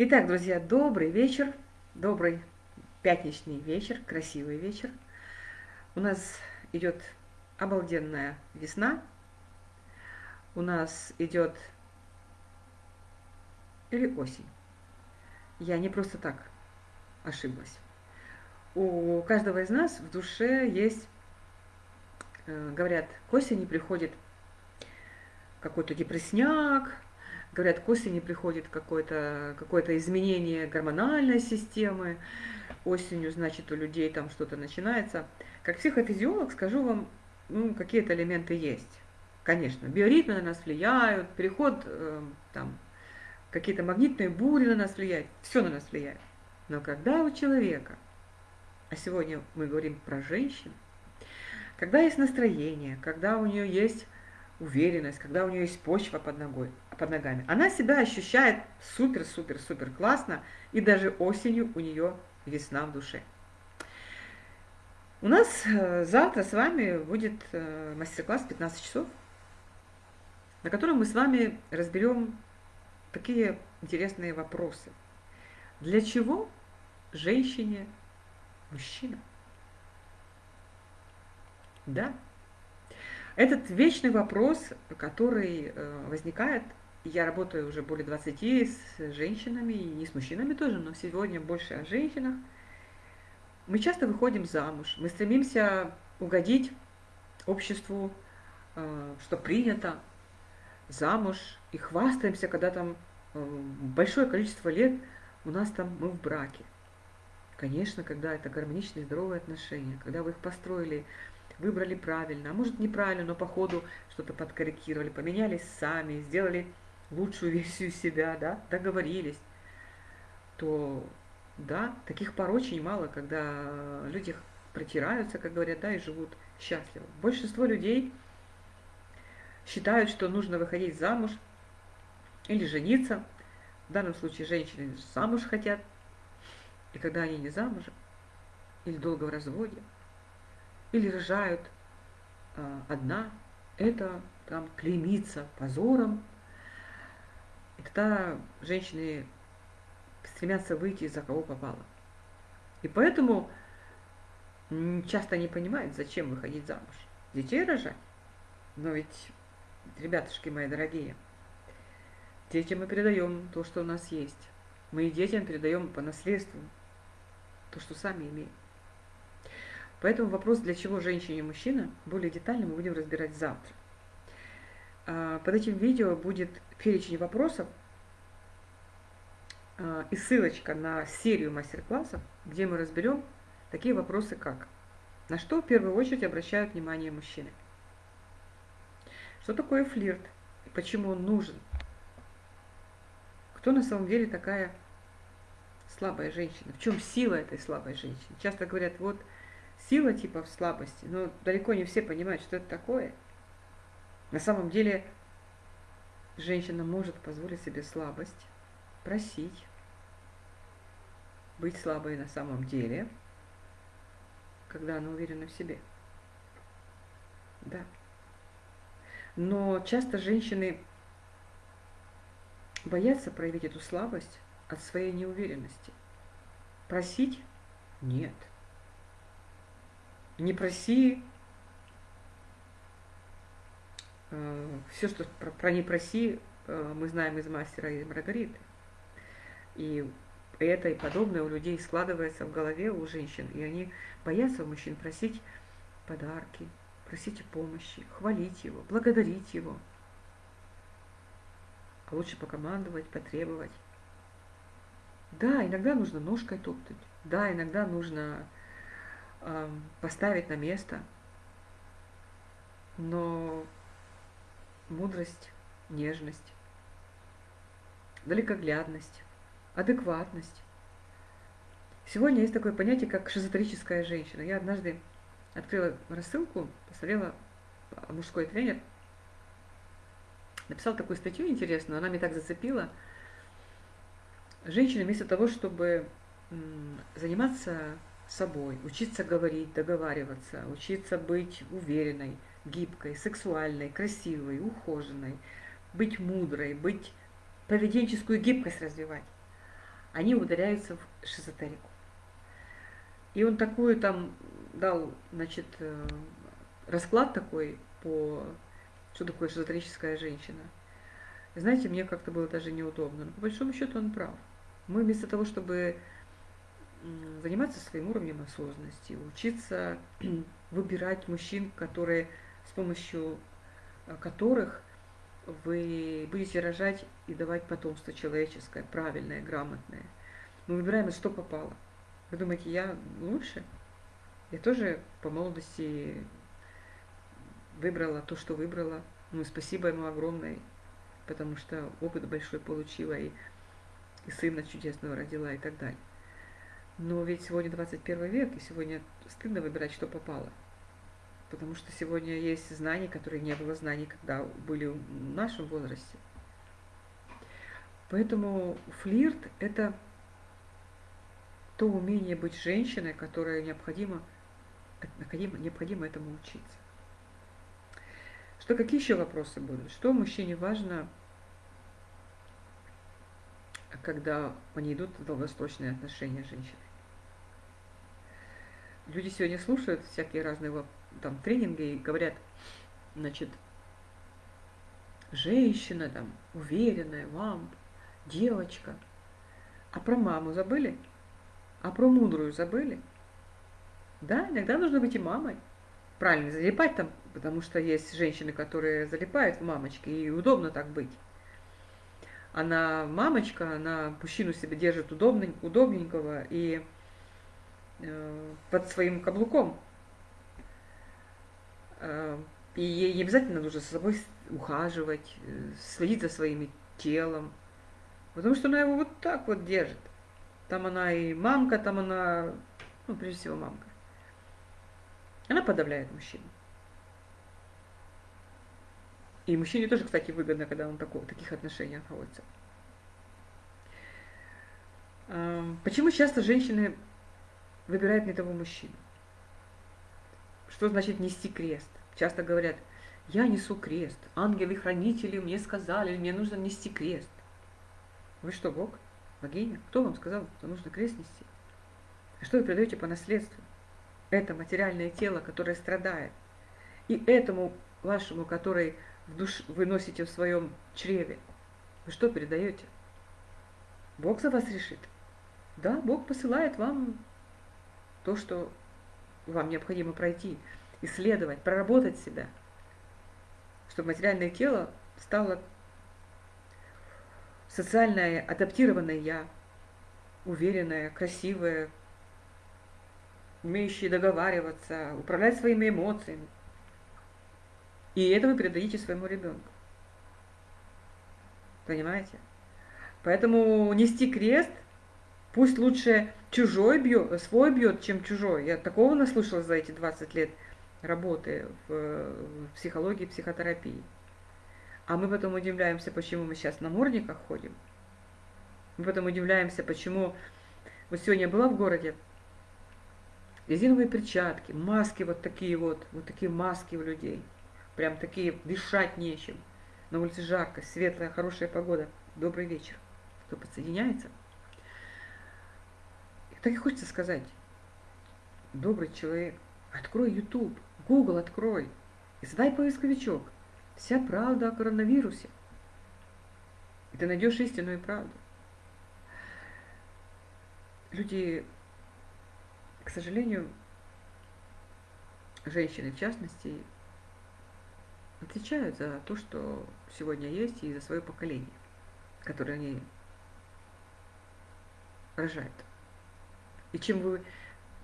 Итак, друзья, добрый вечер, добрый пятничный вечер, красивый вечер. У нас идет обалденная весна. У нас идет или осень. Я не просто так ошиблась. У каждого из нас в душе есть, э, говорят, к осени приходит какой-то депрессняк, говорят, к осени приходит какое-то какое, изменение гормональной системы, осенью, значит, у людей там что-то начинается. Как психофизиолог скажу вам, ну, какие-то элементы есть. Конечно, биоритмы на нас влияют, переход, э, там, какие-то магнитные бури на нас влияют, все на нас влияет. Но когда у человека, а сегодня мы говорим про женщин, когда есть настроение, когда у нее есть уверенность, когда у нее есть почва под, ногой, под ногами, она себя ощущает супер-супер-супер классно, и даже осенью у нее весна в душе. У нас э, завтра с вами будет э, мастер-класс 15 часов, на котором мы с вами разберем такие интересные вопросы. Для чего женщине мужчина? Да, этот вечный вопрос, который э, возникает, я работаю уже более 20 с женщинами, и не с мужчинами тоже, но сегодня больше о женщинах. Мы часто выходим замуж, мы стремимся угодить обществу, э, что принято, замуж, и хвастаемся, когда там э, большое количество лет у нас там мы в браке. Конечно, когда это гармоничные, здоровые отношения, когда вы их построили выбрали правильно, а может неправильно, но по ходу что-то подкорректировали, поменялись сами, сделали лучшую версию себя, да, договорились, то да, таких пор очень мало, когда люди протираются, как говорят, да, и живут счастливо. Большинство людей считают, что нужно выходить замуж или жениться. В данном случае женщины замуж хотят. И когда они не замужем или долго в разводе, или рожают а, одна, это там клеймится позором. И тогда женщины стремятся выйти за кого попало. И поэтому часто не понимают, зачем выходить замуж. Детей рожать. Но ведь, ребятушки мои дорогие, детям мы передаем то, что у нас есть. Мы и детям передаем по наследству то, что сами имеем. Поэтому вопрос, для чего женщине и мужчина, более детально мы будем разбирать завтра. А, под этим видео будет перечень вопросов а, и ссылочка на серию мастер-классов, где мы разберем такие вопросы, как на что в первую очередь обращают внимание мужчины, что такое флирт и почему он нужен, кто на самом деле такая слабая женщина, в чем сила этой слабой женщины. Часто говорят, вот сила типа в слабости, но далеко не все понимают, что это такое. На самом деле женщина может позволить себе слабость, просить, быть слабой на самом деле, когда она уверена в себе. Да. Но часто женщины боятся проявить эту слабость от своей неуверенности. Просить? Нет. Не проси. Э, Все, что про, про не проси, э, мы знаем из мастера и Маргариты. И это и подобное у людей складывается в голове у женщин. И они боятся у мужчин просить подарки, просить помощи, хвалить его, благодарить его. А лучше покомандовать, потребовать. Да, иногда нужно ножкой топтать. Да, иногда нужно поставить на место. Но мудрость, нежность, далекоглядность, адекватность. Сегодня есть такое понятие, как шизотерическая женщина. Я однажды открыла рассылку, посмотрела мужской тренер, написал такую статью интересную, она меня так зацепила. Женщина вместо того, чтобы заниматься собой, учиться говорить, договариваться, учиться быть уверенной, гибкой, сексуальной, красивой, ухоженной, быть мудрой, быть поведенческую гибкость развивать. они ударяются в шизотерику. И он такую там дал, значит, э, расклад такой по что такое шизотерическая женщина. Знаете, мне как-то было даже неудобно. Но по большому счету он прав. Мы вместо того, чтобы заниматься своим уровнем осознанности, учиться выбирать мужчин, которые с помощью э, которых вы будете рожать и давать потомство человеческое, правильное, грамотное. Мы выбираем, что попало. Вы думаете, я лучше? Я тоже по молодости выбрала то, что выбрала. Ну, спасибо ему огромное, потому что опыт большой получила и, и сына чудесного родила и так далее. Но ведь сегодня 21 век, и сегодня стыдно выбирать, что попало. Потому что сегодня есть знания, которые не было знаний, когда были в нашем возрасте. Поэтому флирт – это то умение быть женщиной, которое необходимо, необходимо, этому учиться. Что какие еще вопросы будут? Что мужчине важно, когда они идут в долгосрочные отношения с женщиной? Люди сегодня слушают всякие разные там тренинги и говорят, значит, женщина там уверенная, вам, девочка. А про маму забыли? А про мудрую забыли? Да, иногда нужно быть и мамой. Правильно, залипать там, потому что есть женщины, которые залипают в мамочке, и удобно так быть. Она мамочка, она мужчину себе держит удобненького и э, под своим каблуком. Э, и ей не обязательно нужно за собой ухаживать, э, следить за своим телом, потому что она его вот так вот держит. Там она и мамка, там она, ну, прежде всего, мамка. Она подавляет мужчину. И мужчине тоже, кстати, выгодно, когда он в таких отношениях находится. Почему часто женщины выбирают не того мужчину? Что значит нести крест? Часто говорят, я несу крест, ангелы-хранители мне сказали, мне нужно нести крест. Вы что, Бог? Богиня? Кто вам сказал, что нужно крест нести? А что вы передаете по наследству? Это материальное тело, которое страдает. И этому вашему, который в душ, вы носите в своем чреве, вы что передаете? Бог за вас решит. Да, Бог посылает вам то, что вам необходимо пройти, исследовать, проработать себя, чтобы материальное тело стало социальное, адаптированное я, уверенное, красивое, умеющее договариваться, управлять своими эмоциями. И это вы передадите своему ребенку. Понимаете? Поэтому нести крест, пусть лучше чужой бьет, свой бьет, чем чужой. Я такого наслушалась за эти 20 лет работы в, в психологии, психотерапии. А мы потом удивляемся, почему мы сейчас на морниках ходим. Мы потом удивляемся, почему... Вот сегодня была в городе, резиновые перчатки, маски вот такие вот, вот такие маски у людей. Прям такие, дышать нечем. На улице жарко, светлая, хорошая погода. Добрый вечер. Кто подсоединяется? Так и хочется сказать. Добрый человек, открой YouTube, Google открой и задай поисковичок – Вся правда о коронавирусе. И ты найдешь истинную правду. Люди, к сожалению, женщины в частности, отвечают за то, что сегодня есть, и за свое поколение, которое они рожают. И чем вы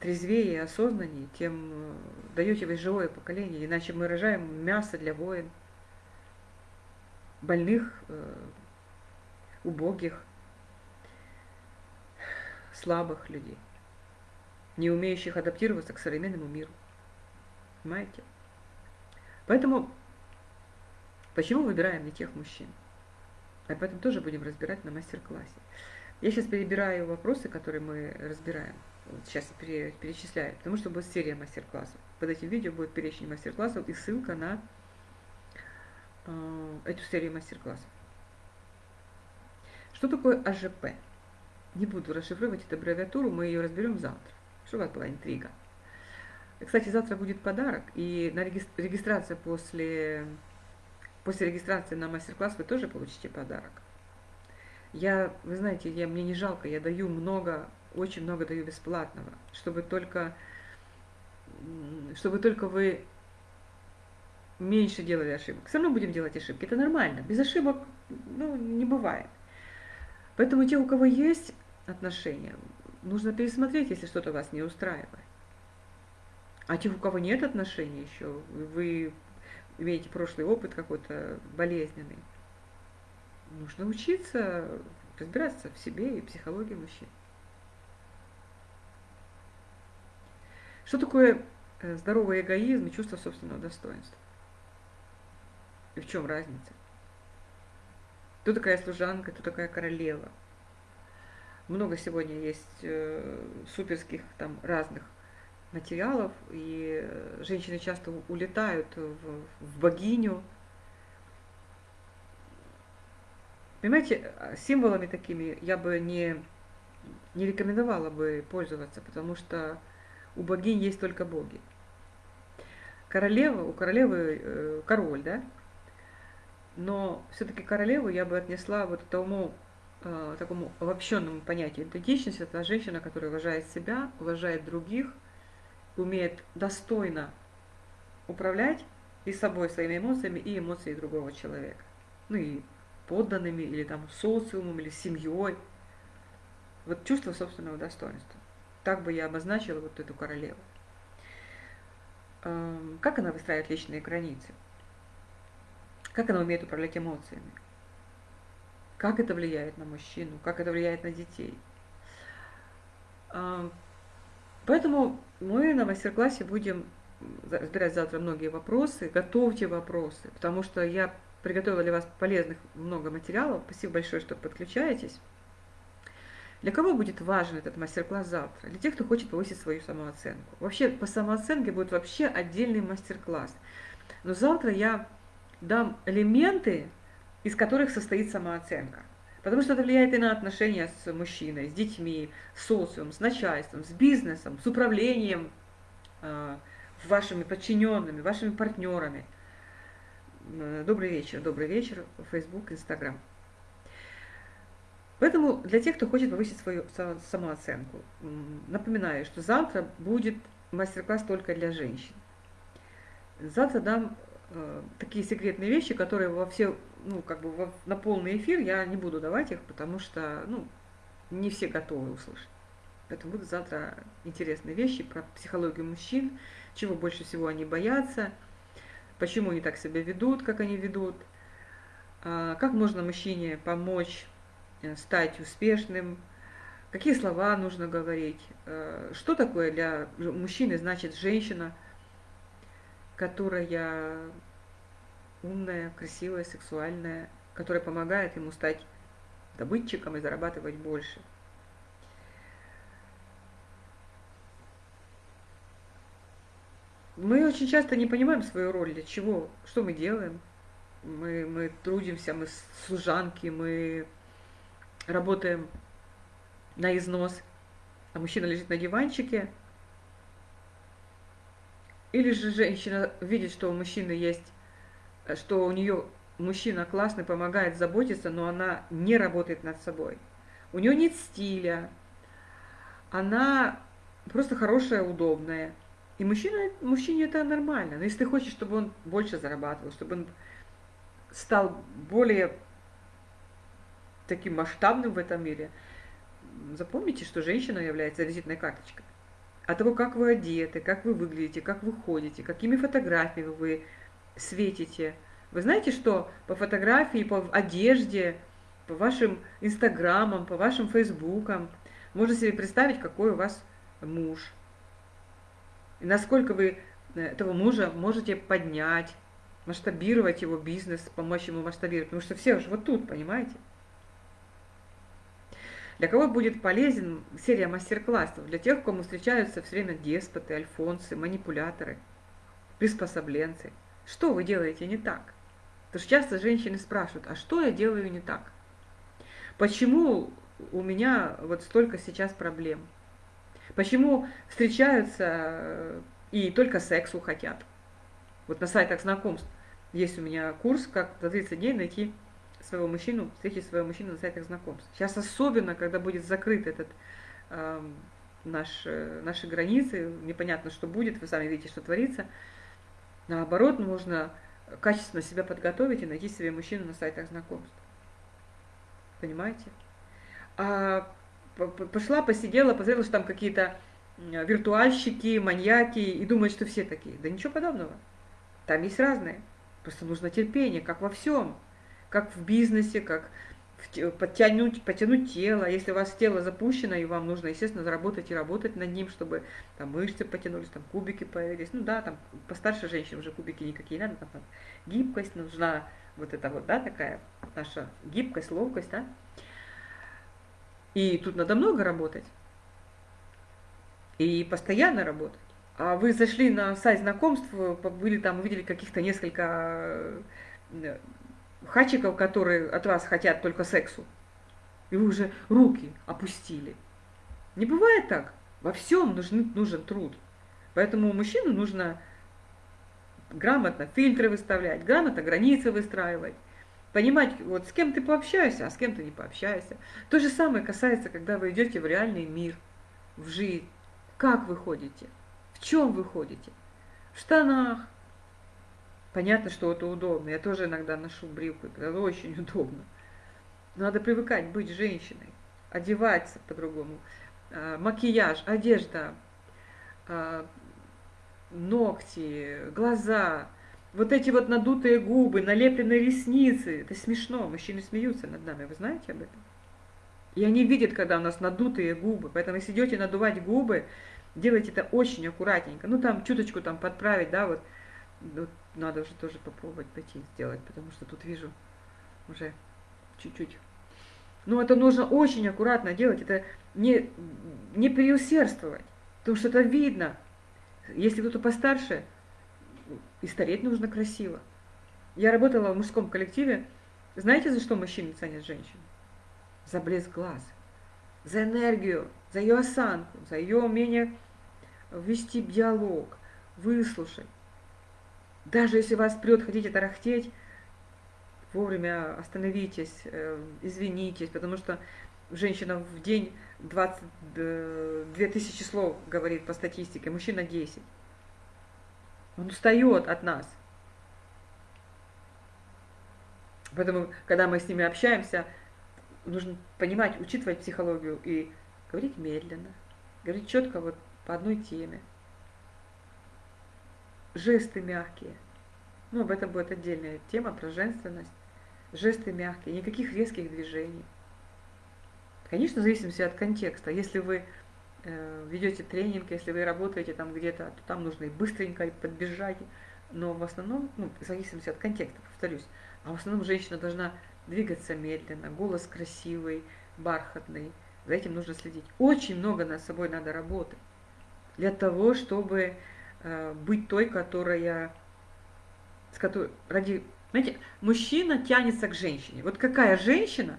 трезвее и осознаннее, тем э, даете вы живое поколение, иначе мы рожаем мясо для воин – больных, э, убогих, слабых людей, не умеющих адаптироваться к современному миру. Понимаете? Поэтому почему выбираем не тех мужчин? Об этом тоже будем разбирать на мастер-классе. Я сейчас перебираю вопросы, которые мы разбираем. Вот сейчас перечисляю, потому что будет серия мастер-классов. Под этим видео будет перечень мастер-классов и ссылка на э, эту серию мастер-классов. Что такое АЖП? Не буду расшифровывать эту аббревиатуру, мы ее разберем завтра, чтобы была интрига. Кстати, завтра будет подарок, и на регистрация после, после регистрации на мастер-класс вы тоже получите подарок. Я, вы знаете, я, мне не жалко, я даю много, очень много даю бесплатного, чтобы только, чтобы только вы меньше делали ошибок. Все равно будем делать ошибки, это нормально. Без ошибок ну, не бывает. Поэтому те, у кого есть отношения, нужно пересмотреть, если что-то вас не устраивает. А тех, у кого нет отношений еще, вы имеете прошлый опыт какой-то болезненный, нужно учиться разбираться в себе и психологии мужчин. Что такое э, здоровый эгоизм и чувство собственного достоинства? И в чем разница? Кто такая служанка, кто такая королева? Много сегодня есть э, суперских там разных материалов, и женщины часто улетают в, в богиню. Понимаете, символами такими я бы не, не рекомендовала бы пользоваться, потому что у богинь есть только боги. Королева, у королевы э, король, да? Но все-таки королеву я бы отнесла вот к тому э, такому обобщенному понятию. Идентичность – это женщина, которая уважает себя, уважает других, умеет достойно управлять и собой, своими эмоциями, и эмоциями другого человека. Ну и подданными, или там социумом, или семьей. Вот чувство собственного достоинства. Так бы я обозначила вот эту королеву. Эм, как она выстраивает личные границы? Как она умеет управлять эмоциями? Как это влияет на мужчину? Как это влияет на детей? Эм, поэтому мы на мастер-классе будем разбирать завтра многие вопросы. Готовьте вопросы, потому что я приготовила для вас полезных много материалов. Спасибо большое, что подключаетесь. Для кого будет важен этот мастер-класс завтра? Для тех, кто хочет повысить свою самооценку. Вообще по самооценке будет вообще отдельный мастер-класс. Но завтра я дам элементы, из которых состоит самооценка. Потому что это влияет и на отношения с мужчиной, с детьми, с социумом, с начальством, с бизнесом, с управлением э, вашими подчиненными, вашими партнерами. Э, добрый вечер, добрый вечер, Facebook, Instagram. Поэтому для тех, кто хочет повысить свою самооценку, напоминаю, что завтра будет мастер-класс только для женщин. Завтра дам э, такие секретные вещи, которые во все, ну, как бы во, на полный эфир я не буду давать их, потому что, ну, не все готовы услышать. Поэтому будут завтра интересные вещи про психологию мужчин, чего больше всего они боятся, почему они так себя ведут, как они ведут, э, как можно мужчине помочь Э, стать успешным, какие слова нужно говорить, э, что такое для мужчины значит женщина, которая умная, красивая, сексуальная, которая помогает ему стать добытчиком и зарабатывать больше. Мы очень часто не понимаем свою роль, для чего, что мы делаем. Мы, мы трудимся, мы служанки, мы работаем на износ, а мужчина лежит на диванчике, или же женщина видит, что у мужчины есть, что у нее мужчина классный, помогает заботиться, но она не работает над собой. У нее нет стиля, она просто хорошая, удобная. И мужчина, мужчине это нормально. Но если ты хочешь, чтобы он больше зарабатывал, чтобы он стал более таким масштабным в этом мире, запомните, что женщина является визитной карточкой. От того, как вы одеты, как вы выглядите, как вы ходите, какими фотографиями вы светите. Вы знаете, что по фотографии, по одежде, по вашим инстаграмам, по вашим фейсбукам можно себе представить, какой у вас муж. Насколько вы э, этого мужа можете поднять, масштабировать его бизнес, помочь ему масштабировать. Потому что все уже вот тут, понимаете? Для кого будет полезен серия мастер-классов? Для тех, кому встречаются все время деспоты, альфонсы, манипуляторы, приспособленцы. Что вы делаете не так? Потому что часто женщины спрашивают, а что я делаю не так? Почему у меня вот столько сейчас проблем? Почему встречаются э, и только сексу хотят? Вот на сайтах знакомств есть у меня курс, как за 30 дней найти своего мужчину, встретить своего мужчину на сайтах знакомств. Сейчас особенно, когда будет закрыт этот э, наш, э, наши границы, непонятно, что будет, вы сами видите, что творится. Наоборот, нужно качественно себя подготовить и найти себе мужчину на сайтах знакомств. Понимаете? А пошла, посидела, посмотрела, что там какие-то виртуальщики, маньяки, и думает, что все такие. Да ничего подобного. Там есть разные. Просто нужно терпение, как во всем. Как в бизнесе, как подтянуть, потянуть тело. Если у вас тело запущено, и вам нужно, естественно, заработать и работать над ним, чтобы там мышцы потянулись, там кубики появились. Ну да, там постарше женщин уже кубики никакие не надо, там гибкость нужна, вот это вот, да, такая наша гибкость, ловкость, да. И тут надо много работать. И постоянно работать. А вы зашли на сайт знакомств, были там, увидели каких-то несколько э, хачиков, которые от вас хотят только сексу. И вы уже руки опустили. Не бывает так. Во всем нужен, нужен труд. Поэтому мужчину нужно грамотно фильтры выставлять, грамотно границы выстраивать. Понимать, вот с кем ты пообщаешься, а с кем ты не пообщаешься. То же самое касается, когда вы идете в реальный мир, в жизнь. Как вы ходите? В чем вы ходите? В штанах, Понятно, что это удобно. Я тоже иногда ношу брюки, это очень удобно. Надо привыкать быть женщиной, одеваться по-другому. А, макияж, одежда, а, ногти, глаза, вот эти вот надутые губы, налепленные ресницы. Это смешно, мужчины смеются над нами, вы знаете об этом? И они видят, когда у нас надутые губы. Поэтому если идете надувать губы, делайте это очень аккуратненько. Ну там чуточку там подправить, да, вот ну, надо уже тоже попробовать пойти сделать, потому что тут вижу уже чуть-чуть. Но это нужно очень аккуратно делать, это не, не преусердствовать, потому что это видно. Если кто-то постарше, и стареть нужно красиво. Я работала в мужском коллективе. Знаете, за что мужчины ценят женщин? За блеск глаз, за энергию, за ее осанку, за ее умение вести диалог, выслушать. Даже если вас прет, хотите тарахтеть, вовремя остановитесь, э, извинитесь, потому что женщина в день 22 э, тысячи слов говорит по статистике, мужчина 10. Он устает от нас. Поэтому, когда мы с ними общаемся, нужно понимать, учитывать психологию и говорить медленно, говорить четко вот по одной теме жесты мягкие. Ну, об этом будет отдельная тема про женственность. Жесты мягкие, никаких резких движений. Конечно, в зависимости от контекста. Если вы ведете тренинг, если вы работаете там где-то, то там нужно и быстренько и подбежать. Но в основном, ну, в зависимости от контекста, повторюсь, а в основном женщина должна двигаться медленно, голос красивый, бархатный. За этим нужно следить. Очень много над собой надо работать для того, чтобы Э, быть той, которая, с которой, ради, знаете, мужчина тянется к женщине. Вот какая женщина,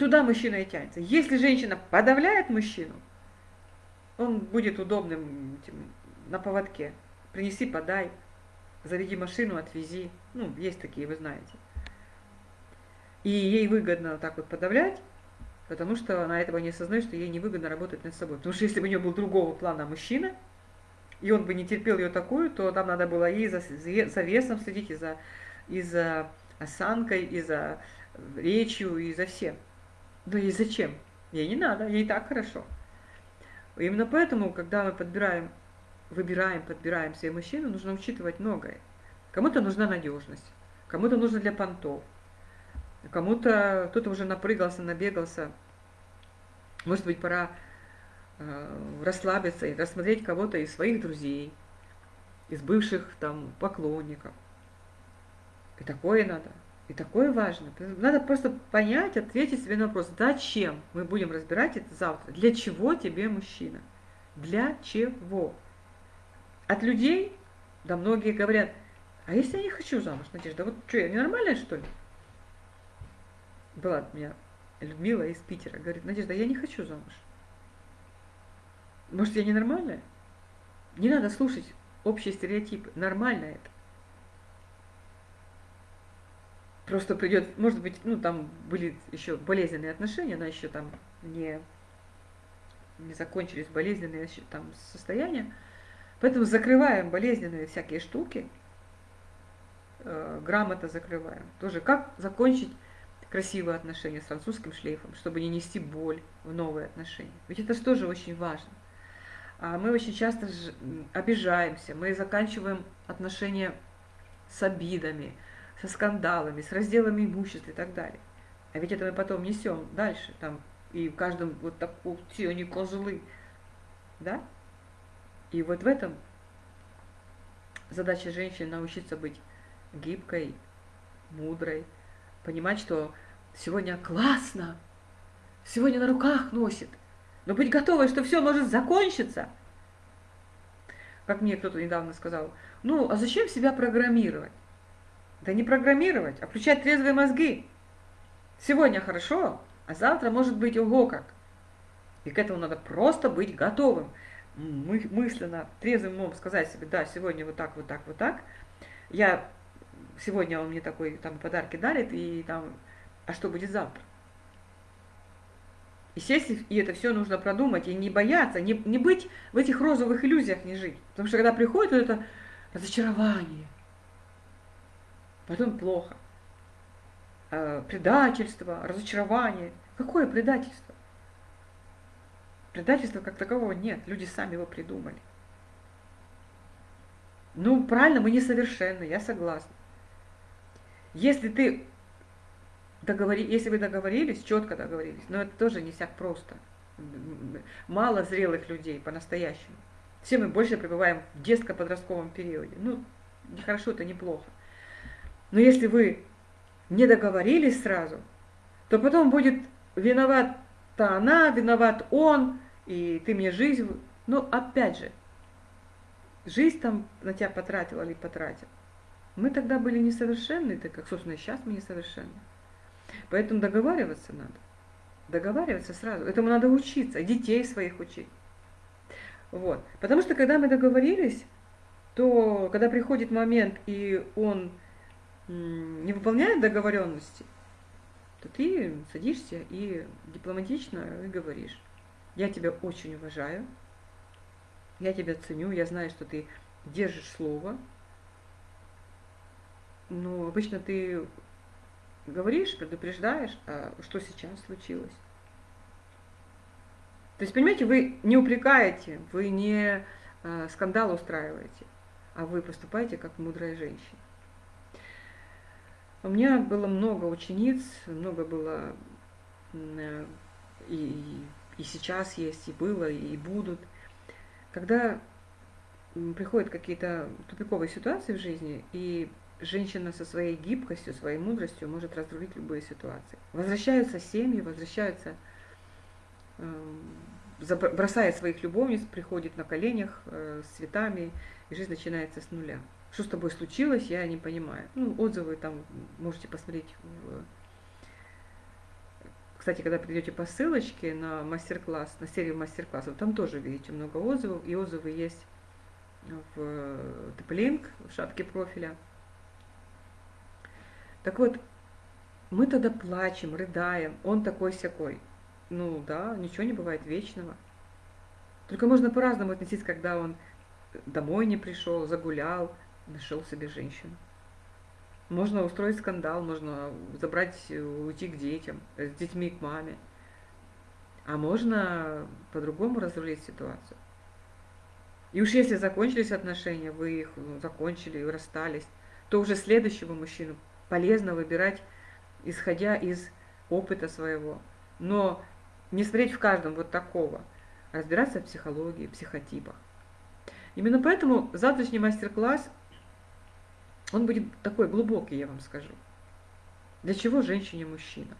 туда мужчина и тянется. Если женщина подавляет мужчину, он будет удобным на поводке. Принеси, подай, заведи машину, отвези. Ну, есть такие, вы знаете. И ей выгодно так вот подавлять, потому что она этого не осознает, что ей невыгодно работать над собой. Потому что если бы у нее был другого плана мужчина, и он бы не терпел ее такую, то там надо было и за, за весом следить, и за, и за осанкой, и за речью, и за всем. Но ей зачем? Ей не надо, ей так хорошо. Именно поэтому, когда мы подбираем, выбираем, подбираем себе мужчину, нужно учитывать многое. Кому-то нужна надежность, кому-то нужно для понтов, кому-то кто-то уже напрыгался, набегался. Может быть, пора Э, расслабиться и рассмотреть кого-то из своих друзей, из бывших там поклонников. И такое надо. И такое важно. Надо просто понять, ответить себе на вопрос, зачем мы будем разбирать это завтра. Для чего тебе мужчина? Для чего? От людей, да многие говорят, а если я не хочу замуж, Надежда, вот что, я ненормальная, что ли? Была у меня Людмила из Питера говорит, Надежда, я не хочу замуж. Может, я ненормальная? Не надо слушать общие стереотипы. Нормально это. Просто придет, может быть, ну там были еще болезненные отношения, она еще там не, не закончились болезненные еще там состояния. Поэтому закрываем болезненные всякие штуки, э, грамотно закрываем. Тоже как закончить красивые отношения с французским шлейфом, чтобы не нести боль в новые отношения. Ведь это же тоже очень важно. А мы очень часто обижаемся, мы заканчиваем отношения с обидами, со скандалами, с разделами имущества и так далее. А ведь это мы потом несем дальше, там, и в каждом вот так, все они козлы, да? И вот в этом задача женщины научиться быть гибкой, мудрой, понимать, что сегодня классно, сегодня на руках носит, но быть готовой, что все может закончиться. Как мне кто-то недавно сказал, ну, а зачем себя программировать? Да не программировать, а включать трезвые мозги. Сегодня хорошо, а завтра может быть ого как. И к этому надо просто быть готовым. Мы, мысленно, трезвым умом сказать себе, да, сегодня вот так, вот так, вот так. Я сегодня он мне такой там подарки дарит, и там, а что будет завтра? И сесть, и это все нужно продумать, и не бояться, не, не быть в этих розовых иллюзиях, не жить. Потому что когда приходит вот это разочарование, потом плохо, э, предательство, разочарование. Какое предательство? Предательства как такового нет, люди сами его придумали. Ну, правильно, мы несовершенны, я согласна. Если ты договори, если вы договорились, четко договорились, но это тоже не всяк просто. Мало зрелых людей по-настоящему. Все мы больше пребываем в детско-подростковом периоде. Ну, не хорошо, это неплохо. Но если вы не договорились сразу, то потом будет виновата она, виноват он, и ты мне жизнь... Ну, опять же, жизнь там на тебя потратила или потратил. Мы тогда были несовершенны, так как, собственно, сейчас мы несовершенны. Поэтому договариваться надо. Договариваться сразу. Этому надо учиться, детей своих учить. Вот. Потому что когда мы договорились, то когда приходит момент, и он не выполняет договоренности, то ты садишься и дипломатично и говоришь, я тебя очень уважаю, я тебя ценю, я знаю, что ты держишь слово, но обычно ты говоришь, предупреждаешь, а что сейчас случилось. То есть, понимаете, вы не упрекаете, вы не э, скандал устраиваете, а вы поступаете как мудрая женщина. У меня было много учениц, много было э, и, и сейчас есть, и было, и будут. Когда приходят какие-то тупиковые ситуации в жизни, и женщина со своей гибкостью, своей мудростью может разрулить любые ситуации. Возвращаются семьи, возвращаются, эм, бросает своих любовниц, приходит на коленях э, с цветами, и жизнь начинается с нуля что с тобой случилось, я не понимаю. Ну, отзывы там можете посмотреть. В... Кстати, когда придете по ссылочке на мастер-класс, на серию мастер-классов, там тоже видите много отзывов, и отзывы есть в TP-Link, в шапке профиля. Так вот, мы тогда плачем, рыдаем, он такой-сякой. Ну да, ничего не бывает вечного. Только можно по-разному относиться, когда он домой не пришел, загулял, нашел себе женщину. Можно устроить скандал, можно забрать, уйти к детям, с детьми к маме. А можно по-другому разрулить ситуацию. И уж если закончились отношения, вы их ну, закончили и расстались, то уже следующего мужчину полезно выбирать, исходя из опыта своего. Но не смотреть в каждом вот такого, разбираться в психологии, психотипах. Именно поэтому завтрашний мастер-класс он будет такой глубокий, я вам скажу. Для чего женщине мужчина?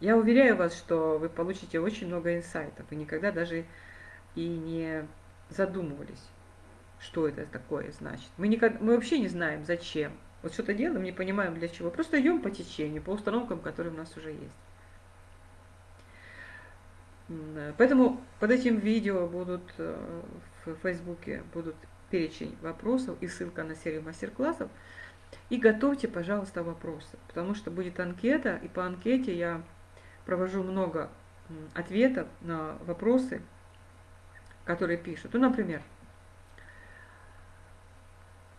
Я уверяю вас, что вы получите очень много инсайтов, и никогда даже и не задумывались, что это такое значит. Мы, никогда, мы вообще не знаем, зачем. Вот что-то делаем, не понимаем для чего. Просто идем по течению, по установкам, которые у нас уже есть. Поэтому под этим видео будут э, в Фейсбуке будут перечень вопросов и ссылка на серию мастер-классов. И готовьте, пожалуйста, вопросы, потому что будет анкета, и по анкете я провожу много ответов на вопросы, которые пишут. Ну, например,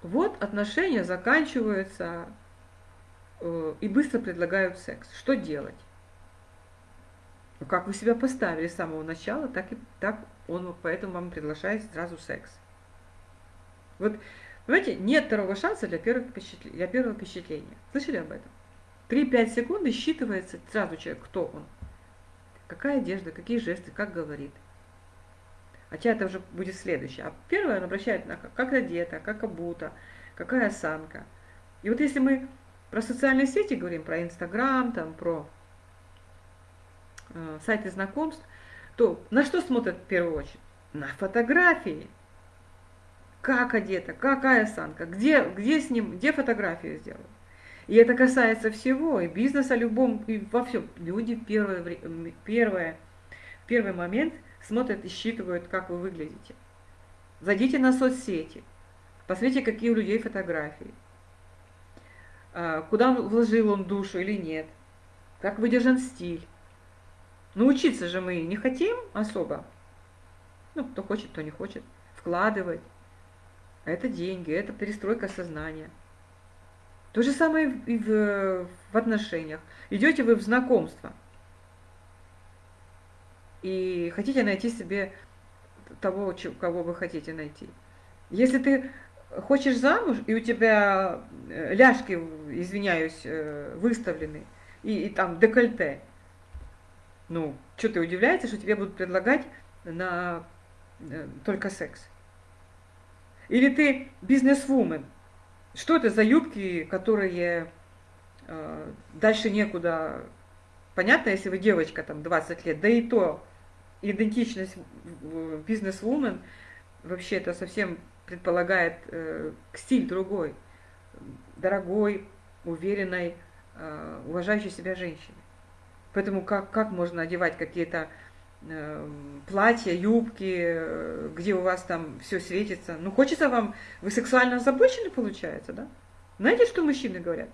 вот отношения заканчиваются э, и быстро предлагают секс. Что делать? Ну, как вы себя поставили с самого начала, так и так он поэтому вам приглашает сразу секс. Вот, понимаете, нет второго шанса для первого, впечатления, для первого впечатления. Слышали об этом? 3-5 секунд считывается сразу человек, кто он. Какая одежда, какие жесты, как говорит. Хотя это уже будет следующее. А первое он обращает на как одета, как обута, какая осанка. И вот если мы про социальные сети говорим, про Инстаграм, там, про э, сайты знакомств, то на что смотрят в первую очередь? На фотографии. Как одета, какая осанка, где, где с ним, где фотографию сделал. И это касается всего, и бизнеса любом, и во всем. Люди первое, первое, первый момент смотрят и считывают, как вы выглядите. Зайдите на соцсети, посмотрите, какие у людей фотографии, а, куда вложил он душу или нет, как выдержан стиль. Научиться же мы не хотим особо. Ну, кто хочет, кто не хочет. Вкладывать. Это деньги, это перестройка сознания. То же самое и в, в отношениях. Идете вы в знакомство и хотите найти себе того, кого вы хотите найти. Если ты хочешь замуж, и у тебя э, ляжки, извиняюсь, э, выставлены, и, и там декольте, ну, что ты удивляешься, что тебе будут предлагать на э, только секс? Или ты бизнес-вумен, что это за юбки, которые э, дальше некуда... Понятно, если вы девочка, там, 20 лет, да и то идентичность бизнес-вумен, вообще это совсем предполагает э, стиль другой, дорогой, уверенной, э, уважающей себя женщины. Поэтому как, как можно одевать какие-то платья, юбки, э, где у вас там все светится. Ну, хочется вам, вы сексуально озабочены, получается, да? Знаете, что мужчины говорят?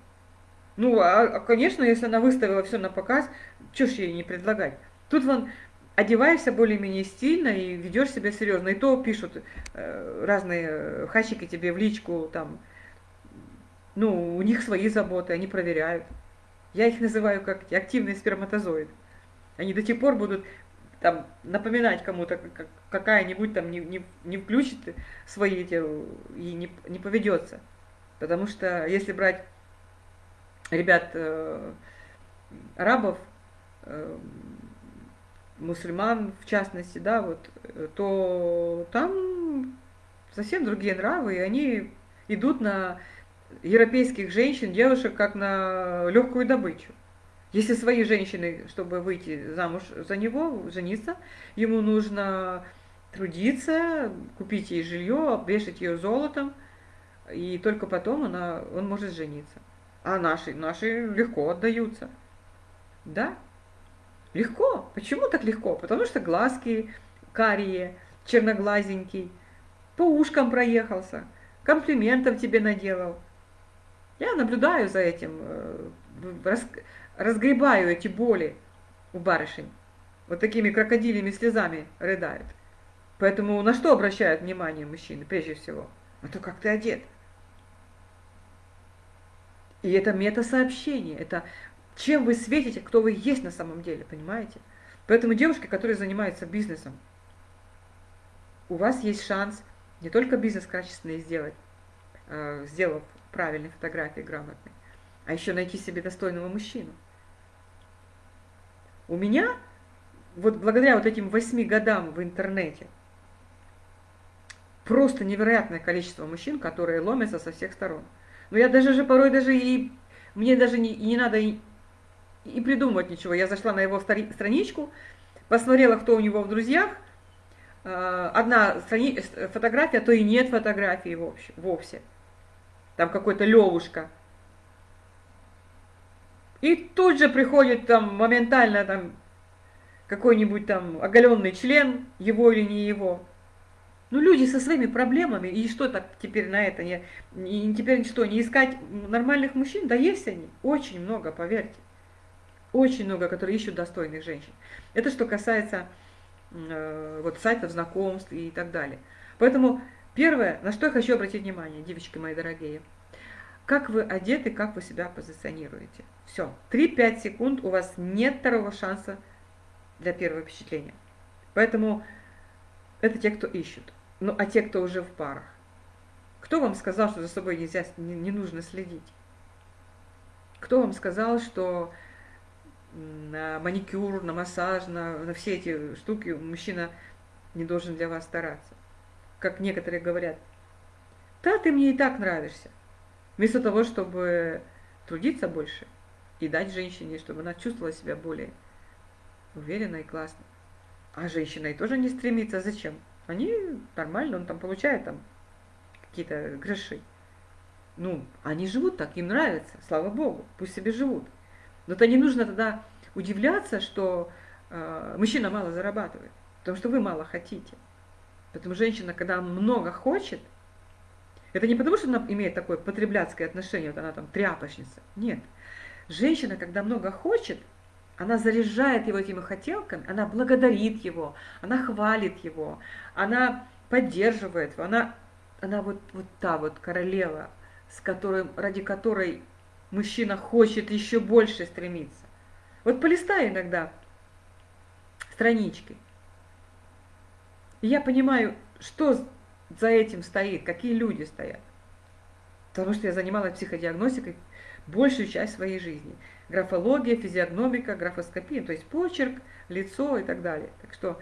Ну, а, а конечно, если она выставила все на показ, что ж ей не предлагать? Тут вон одеваешься более-менее стильно и ведешь себя серьезно. И то пишут э, разные хачики тебе в личку, там, ну, у них свои заботы, они проверяют. Я их называю как активные сперматозоиды. Они до тех пор будут там напоминать кому-то, какая-нибудь там не, не, не включит свои эти и не, не поведется. Потому что если брать ребят э, арабов, э, мусульман в частности, да, вот, то там совсем другие нравы, и они идут на европейских женщин, девушек, как на легкую добычу. Если свои женщины, чтобы выйти замуж за него, жениться, ему нужно трудиться, купить ей жилье, обвешать ее золотом, и только потом она, он может жениться. А наши, наши легко отдаются. Да? Легко. Почему так легко? Потому что глазки карие, черноглазенький, по ушкам проехался, комплиментов тебе наделал. Я наблюдаю за этим, э, разгребаю эти боли у барышень. Вот такими крокодилями слезами рыдают. Поэтому на что обращают внимание мужчины прежде всего? На то, как ты одет. И это мета-сообщение, это чем вы светите, кто вы есть на самом деле, понимаете? Поэтому девушки, которые занимаются бизнесом, у вас есть шанс не только бизнес качественный сделать, э, сделав правильные фотографии грамотные, а еще найти себе достойного мужчину. У меня, вот благодаря вот этим восьми годам в интернете, просто невероятное количество мужчин, которые ломятся со всех сторон. Но я даже же порой даже и, мне даже не, не надо и, и придумывать ничего. Я зашла на его страничку, посмотрела, кто у него в друзьях, э, одна страни, фотография, а то и нет фотографии вовсе. вовсе. Там какой-то Левушка – и тут же приходит там моментально там какой-нибудь там оголенный член, его или не его. Ну, люди со своими проблемами, и что так теперь на это, не, не, теперь что, не искать нормальных мужчин? Да есть они, очень много, поверьте. Очень много, которые ищут достойных женщин. Это что касается э, вот сайтов знакомств и так далее. Поэтому первое, на что я хочу обратить внимание, девочки мои дорогие, как вы одеты, как вы себя позиционируете. Все, 3-5 секунд, у вас нет второго шанса для первого впечатления. Поэтому это те, кто ищут. Ну, а те, кто уже в парах? Кто вам сказал, что за собой нельзя, не, не нужно следить? Кто вам сказал, что на маникюр, на массаж, на, на все эти штуки мужчина не должен для вас стараться? Как некоторые говорят, да, ты мне и так нравишься. Вместо того, чтобы трудиться больше и дать женщине, чтобы она чувствовала себя более уверенно и классно. А женщина и тоже не стремится. Зачем? Они нормально, он там получает там какие-то гроши. Ну, они живут так, им нравится, слава богу, пусть себе живут. Но то не нужно тогда удивляться, что э, мужчина мало зарабатывает, потому что вы мало хотите. Поэтому женщина, когда много хочет, это не потому, что она имеет такое потребляцкое отношение, вот она там тряпочница. Нет. Женщина, когда много хочет, она заряжает его этими хотелками, она благодарит его, она хвалит его, она поддерживает его, она, она вот, вот та вот королева, с которой, ради которой мужчина хочет еще больше стремиться. Вот полистай иногда странички. И я понимаю, что за этим стоит, какие люди стоят. Потому что я занималась психодиагностикой большую часть своей жизни графология, физиогномика, графоскопия, то есть почерк, лицо и так далее. Так что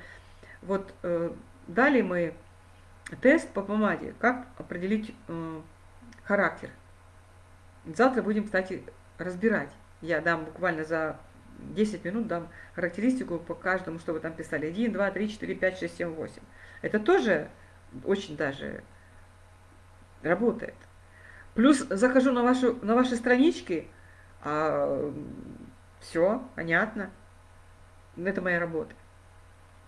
вот э, дали мы тест по помаде, как определить э, характер. Завтра будем, кстати, разбирать. Я дам буквально за 10 минут дам характеристику по каждому, что вы там писали. 1, 2, 3, 4, 5, 6, 7, 8. Это тоже очень даже работает. Плюс захожу на, вашу, на ваши странички, а, все, понятно. Это моя работа.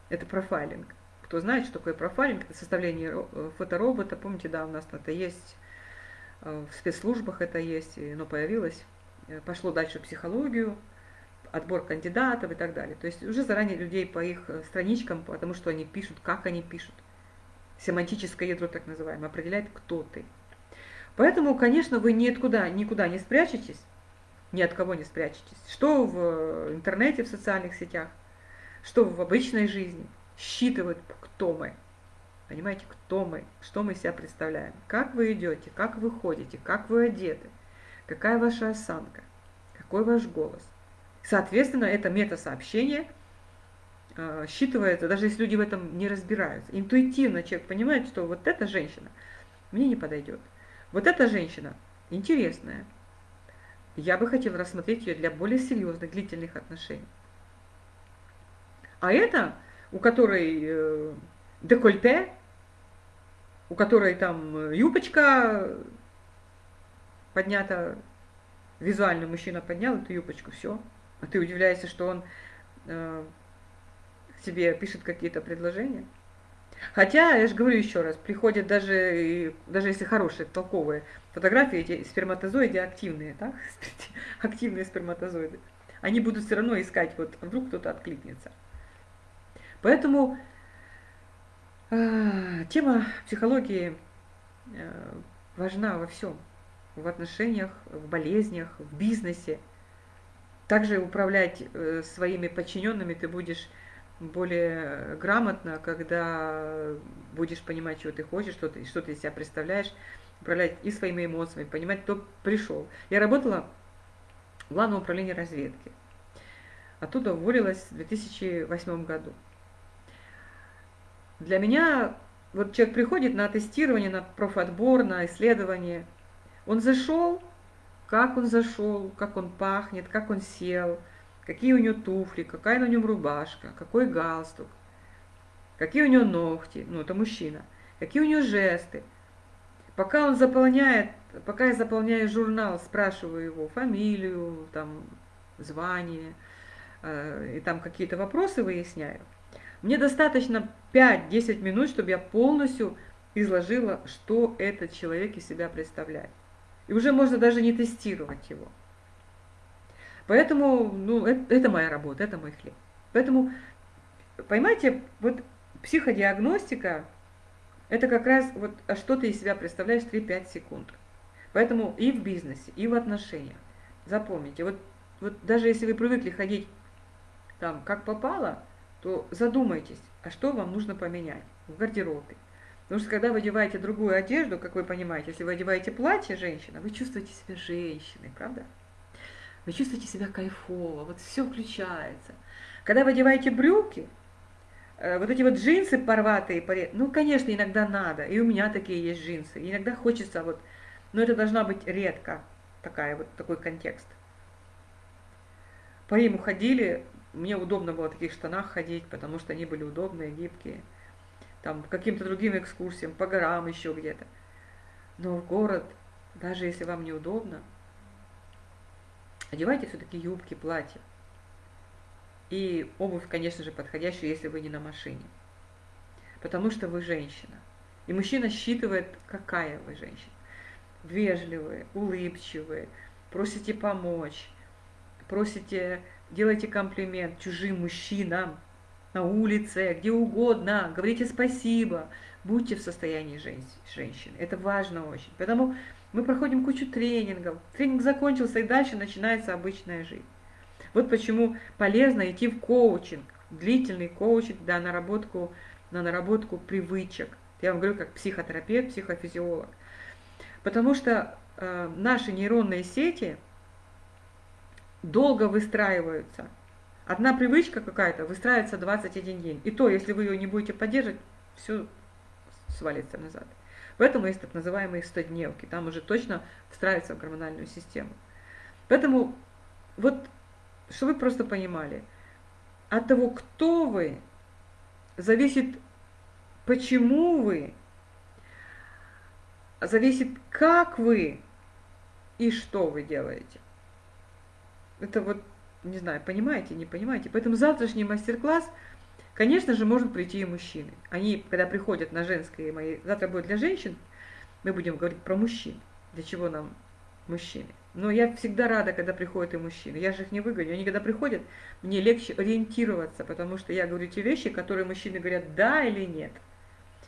Это профайлинг. Кто знает, что такое профайлинг, это составление э, фоторобота. Помните, да, у нас это есть, э, в спецслужбах это есть, оно появилось. Э, пошло дальше психологию, отбор кандидатов и так далее. То есть уже заранее людей по их страничкам, потому что они пишут, как они пишут. Семантическое ядро, так называемое, определяет, кто ты. Поэтому, конечно, вы никуда, никуда не спрячетесь, ни от кого не спрячетесь. Что в интернете, в социальных сетях, что в обычной жизни. Считывают, кто мы. Понимаете, кто мы, что мы себя представляем. Как вы идете, как вы ходите, как вы одеты, какая ваша осанка, какой ваш голос. Соответственно, это мета-сообщение считывается, даже если люди в этом не разбираются. Интуитивно человек понимает, что вот эта женщина мне не подойдет. Вот эта женщина интересная, я бы хотела рассмотреть ее для более серьезных, длительных отношений. А это, у которой э, декольте, у которой там э, юбочка поднята, визуально мужчина поднял эту юбочку, все. А ты удивляешься, что он э, тебе пишет какие-то предложения. Хотя, я же говорю еще раз, приходят даже, даже если хорошие, толковые фотографии, эти сперматозоиды активные, да? активные сперматозоиды, они будут все равно искать, вот вдруг кто-то откликнется. Поэтому э, тема психологии э, важна во всем, в отношениях, в болезнях, в бизнесе. Также управлять э, своими подчиненными ты будешь более грамотно, когда будешь понимать, чего ты хочешь, что ты, что ты из себя представляешь, управлять и своими эмоциями, понимать, кто пришел. Я работала в Главном управлении разведки. Оттуда уволилась в 2008 году. Для меня, вот человек приходит на тестирование, на профотбор, на исследование, он зашел, как он зашел, как он пахнет, как он сел – какие у него туфли, какая на нем рубашка, какой галстук, какие у него ногти, ну это мужчина, какие у него жесты. Пока он заполняет, пока я заполняю журнал, спрашиваю его фамилию, там, звание, э, и там какие-то вопросы выясняю, мне достаточно 5-10 минут, чтобы я полностью изложила, что этот человек из себя представляет. И уже можно даже не тестировать его. Поэтому, ну, это, это моя работа, это мой хлеб. Поэтому, поймайте, вот психодиагностика – это как раз вот а что ты из себя представляешь 3-5 секунд. Поэтому и в бизнесе, и в отношениях. Запомните, вот, вот даже если вы привыкли ходить там как попало, то задумайтесь, а что вам нужно поменять в гардеробе. Потому что когда вы одеваете другую одежду, как вы понимаете, если вы одеваете платье женщина, вы чувствуете себя женщиной, правда? Вы чувствуете себя кайфово, вот все включается. Когда вы одеваете брюки, э, вот эти вот джинсы порватые, ну, конечно, иногда надо, и у меня такие есть джинсы, иногда хочется вот, но это должна быть редко такая вот такой контекст. По ним ходили, мне удобно было в таких штанах ходить, потому что они были удобные, гибкие. Там каким-то другим экскурсиям, по горам еще где-то. Но в город, даже если вам неудобно, одевайте все-таки юбки, платья. И обувь, конечно же, подходящую, если вы не на машине. Потому что вы женщина. И мужчина считывает, какая вы женщина. Вежливые, улыбчивые, просите помочь, просите, делайте комплимент чужим мужчинам на улице, где угодно, говорите спасибо, будьте в состоянии женщины. Это важно очень. Поэтому мы проходим кучу тренингов. Тренинг закончился, и дальше начинается обычная жизнь. Вот почему полезно идти в коучинг, длительный коучинг, да, наработку, на наработку привычек. Я вам говорю, как психотерапевт, психофизиолог. Потому что э, наши нейронные сети долго выстраиваются. Одна привычка какая-то выстраивается 21 день. И то, если вы ее не будете поддерживать, все свалится назад. Поэтому есть так называемые 100-дневки. Там уже точно встраивается в гормональную систему. Поэтому вот, чтобы вы просто понимали, от того, кто вы, зависит, почему вы, зависит, как вы и что вы делаете. Это вот, не знаю, понимаете, не понимаете. Поэтому завтрашний мастер-класс – Конечно же, может прийти и мужчины. Они, когда приходят на женские мои... Завтра будет для женщин, мы будем говорить про мужчин. Для чего нам мужчины? Но я всегда рада, когда приходят и мужчины. Я же их не выгоню. Они когда приходят, мне легче ориентироваться, потому что я говорю те вещи, которые мужчины говорят да или нет.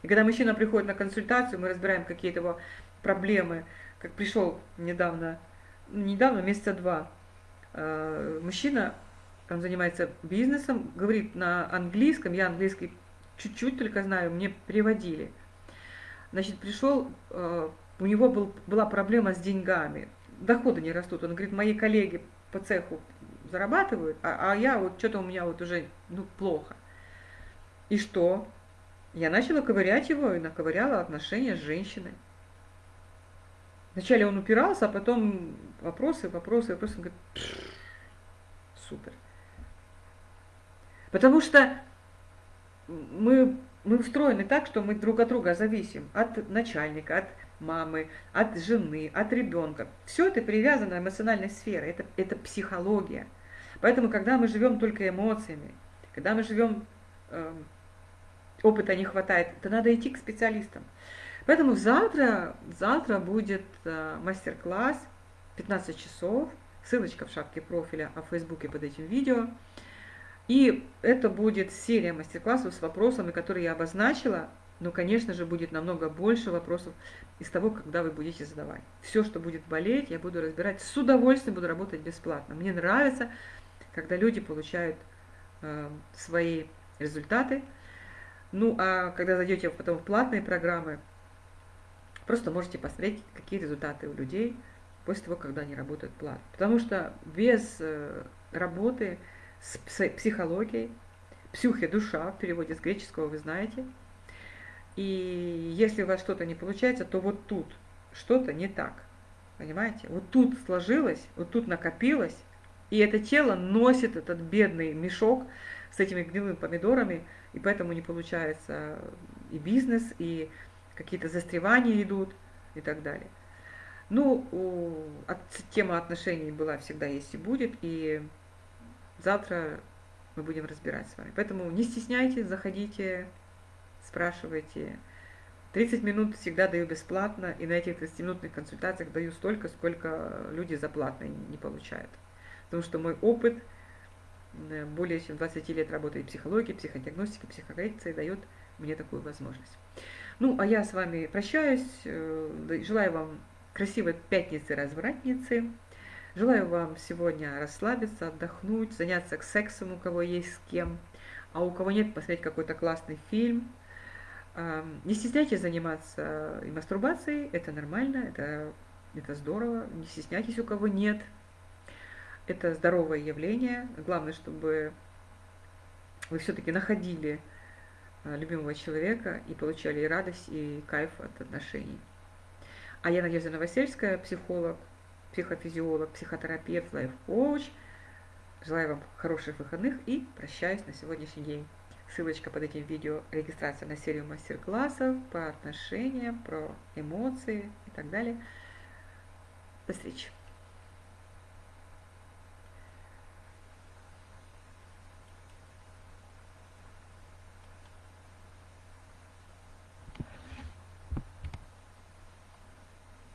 И когда мужчина приходит на консультацию, мы разбираем какие-то его проблемы. Как пришел недавно, недавно, месяца два, э, мужчина он занимается бизнесом, говорит на английском, я английский чуть-чуть только знаю, мне переводили. Значит, пришел, э, у него был, была проблема с деньгами, доходы не растут. Он говорит, мои коллеги по цеху зарабатывают, а, а я вот что-то у меня вот уже ну, плохо. И что? Я начала ковырять его и наковыряла отношения с женщиной. Вначале он упирался, а потом вопросы, вопросы, вопросы. Он говорит, супер. Потому что мы, мы устроены так, что мы друг от друга зависим. От начальника, от мамы, от жены, от ребенка. Все это привязано эмоциональной сферой, это, это психология. Поэтому, когда мы живем только эмоциями, когда мы живем, э, опыта не хватает, то надо идти к специалистам. Поэтому завтра, завтра будет э, мастер-класс 15 часов, ссылочка в шапке профиля, а в Фейсбуке под этим видео. И это будет серия мастер-классов с вопросами, которые я обозначила, но, конечно же, будет намного больше вопросов из того, когда вы будете задавать. Все, что будет болеть, я буду разбирать. С удовольствием буду работать бесплатно. Мне нравится, когда люди получают э, свои результаты. Ну, а когда зайдете потом в платные программы, просто можете посмотреть, какие результаты у людей после того, когда они работают платно. Потому что без э, работы с психологией, псюхи – душа, в переводе с греческого вы знаете. И если у вас что-то не получается, то вот тут что-то не так. Понимаете? Вот тут сложилось, вот тут накопилось, и это тело носит этот бедный мешок с этими гнилыми помидорами, и поэтому не получается и бизнес, и какие-то застревания идут и так далее. Ну, тема отношений была всегда есть и будет, и завтра мы будем разбирать с вами. Поэтому не стесняйтесь, заходите, спрашивайте. 30 минут всегда даю бесплатно, и на этих 30-минутных консультациях даю столько, сколько люди за платно не получают. Потому что мой опыт э, более чем 20 лет работы в психологии, психодиагностике, психокоррекции дает мне такую возможность. Ну, а я с вами прощаюсь. Э, желаю вам красивой пятницы-развратницы. Желаю вам сегодня расслабиться, отдохнуть, заняться сексом, у кого есть с кем, а у кого нет, посмотреть какой-то классный фильм. Не стесняйтесь заниматься и мастурбацией, это нормально, это, это здорово. Не стесняйтесь, у кого нет. Это здоровое явление. Главное, чтобы вы все-таки находили а, любимого человека и получали и радость, и кайф от отношений. А я Надежда Новосельская, психолог, психофизиолог, психотерапевт, лайф-коуч. Желаю вам хороших выходных и прощаюсь на сегодняшний день. Ссылочка под этим видео, регистрация на серию мастер-классов по отношениям, про эмоции и так далее. До встречи!